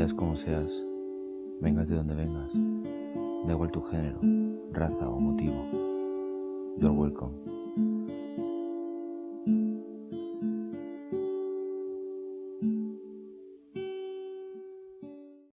Seas como seas, vengas de donde vengas, da igual tu género, raza o motivo, you're welcome.